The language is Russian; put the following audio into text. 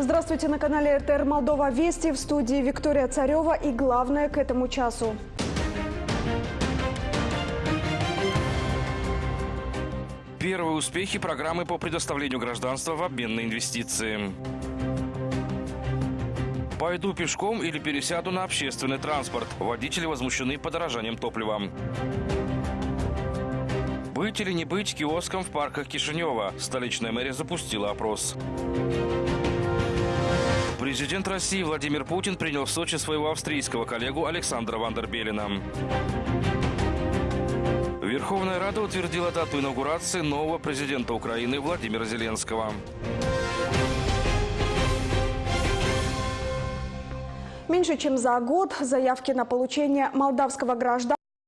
Здравствуйте на канале РТР Молдова Вести. В студии Виктория Царева и главное к этому часу. Первые успехи программы по предоставлению гражданства в обмен на инвестиции. Пойду пешком или пересяду на общественный транспорт. Водители возмущены подорожанием топлива. Быть или не быть киоском в парках Кишинева? Столичная мэрия запустила опрос. Президент России Владимир Путин принял в Сочи своего австрийского коллегу Александра Вандербелина. Верховная Рада утвердила дату инаугурации нового президента Украины Владимира Зеленского. Меньше чем за год заявки на получение молдавского гражданства